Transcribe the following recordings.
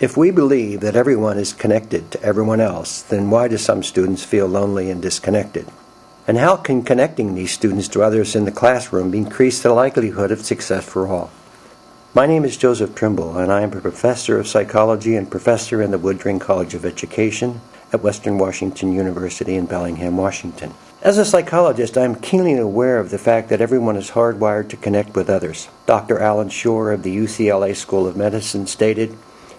If we believe that everyone is connected to everyone else, then why do some students feel lonely and disconnected? And how can connecting these students to others in the classroom increase the likelihood of success for all? My name is Joseph Trimble, and I am a professor of psychology and professor in the Woodring College of Education at Western Washington University in Bellingham, Washington. As a psychologist, I am keenly aware of the fact that everyone is hardwired to connect with others. Dr. Allan Schore of the UCLA School of Medicine stated,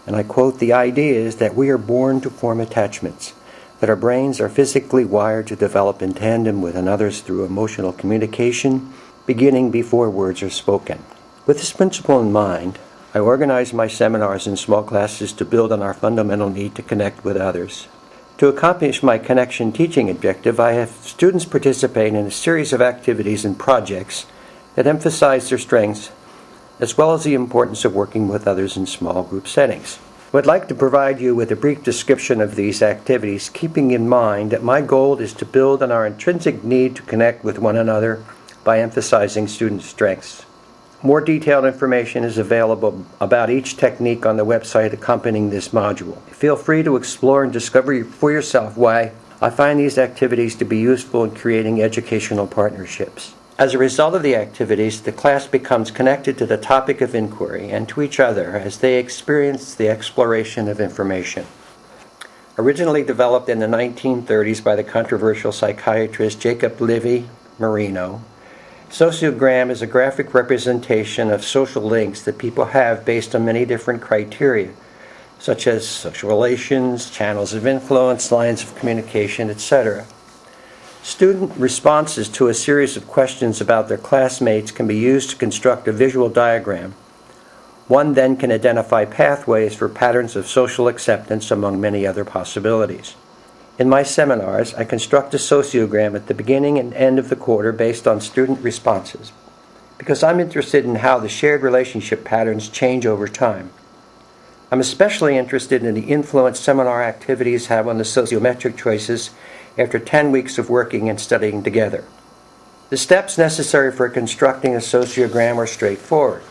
and I quote, The idea is that we are born to form attachments, that our brains are physically wired to develop in tandem with another's through emotional communication, beginning before words are spoken. With this principle in mind, I organize my seminars in small classes to build on our fundamental need to connect with others. To accomplish my connection teaching objective, I have students participate in a series of activities and projects that emphasize their strengths as well as the importance of working with others in small group settings. I would like to provide you with a brief description of these activities, keeping in mind that my goal is to build on our intrinsic need to connect with one another by emphasizing student strengths. More detailed information is available about each technique on the website accompanying this module. Feel free to explore and discover for yourself why I find these activities to be useful in creating educational partnerships. As a result of the activities, the class becomes connected to the topic of inquiry and to each other as they experience the exploration of information. Originally developed in the 1930s by the controversial psychiatrist Jacob Levy Moreno, Sociogram is a graphic representation of social links that people have based on many different criteria, such as social relations, channels of influence, lines of communication, etc. Student responses to a series of questions about their classmates can be used to construct a visual diagram. One then can identify pathways for patterns of social acceptance among many other possibilities. In my seminars, I construct a sociogram at the beginning and end of the quarter based on student responses because I'm interested in how the shared relationship patterns change over time. I'm especially interested in the influence seminar activities have on the sociometric choices after 10 weeks of working and studying together. The steps necessary for constructing a sociogram are straightforward.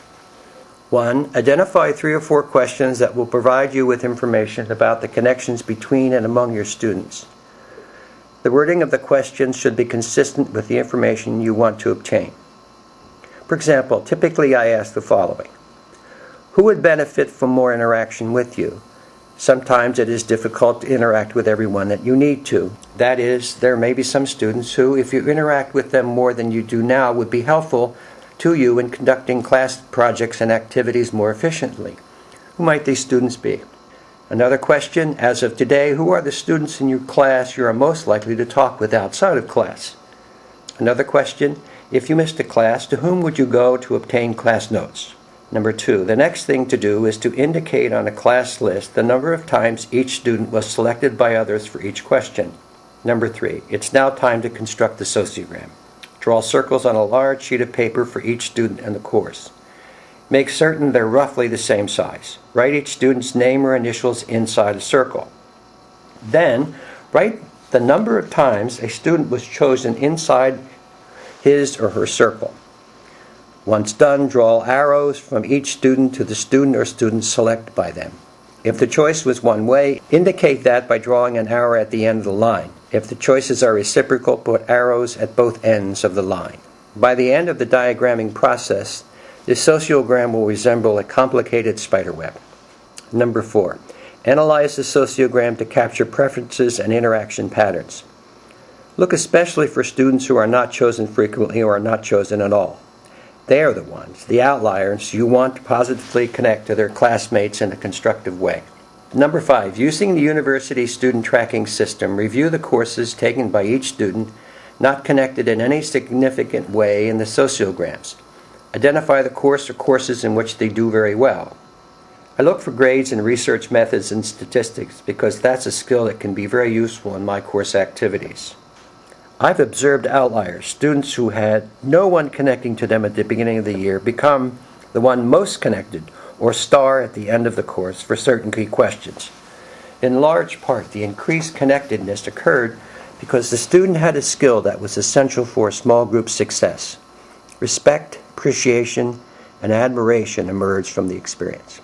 1. Identify three or four questions that will provide you with information about the connections between and among your students. The wording of the questions should be consistent with the information you want to obtain. For example, typically I ask the following Who would benefit from more interaction with you? Sometimes it is difficult to interact with everyone that you need to. That is, there may be some students who, if you interact with them more than you do now, would be helpful to you in conducting class projects and activities more efficiently. Who might these students be? Another question, as of today, who are the students in your class you are most likely to talk with outside of class? Another question, if you missed a class, to whom would you go to obtain class notes? Number two, the next thing to do is to indicate on a class list the number of times each student was selected by others for each question. Number three, it's now time to construct the sociogram. Draw circles on a large sheet of paper for each student in the course. Make certain they're roughly the same size. Write each student's name or initials inside a circle. Then, write the number of times a student was chosen inside his or her circle. Once done, draw arrows from each student to the student or students selected by them. If the choice was one way, indicate that by drawing an arrow at the end of the line. If the choices are reciprocal, put arrows at both ends of the line. By the end of the diagramming process, the sociogram will resemble a complicated spiderweb. Number four, analyze the sociogram to capture preferences and interaction patterns. Look especially for students who are not chosen frequently or are not chosen at all. They are the ones, the outliers, you want to positively connect to their classmates in a constructive way. Number five, using the university student tracking system, review the courses taken by each student not connected in any significant way in the sociograms. Identify the course or courses in which they do very well. I look for grades in research methods and statistics because that's a skill that can be very useful in my course activities. I've observed outliers, students who had no one connecting to them at the beginning of the year become the one most connected or star at the end of the course for certain key questions. In large part, the increased connectedness occurred because the student had a skill that was essential for a small group success. Respect, appreciation, and admiration emerged from the experience.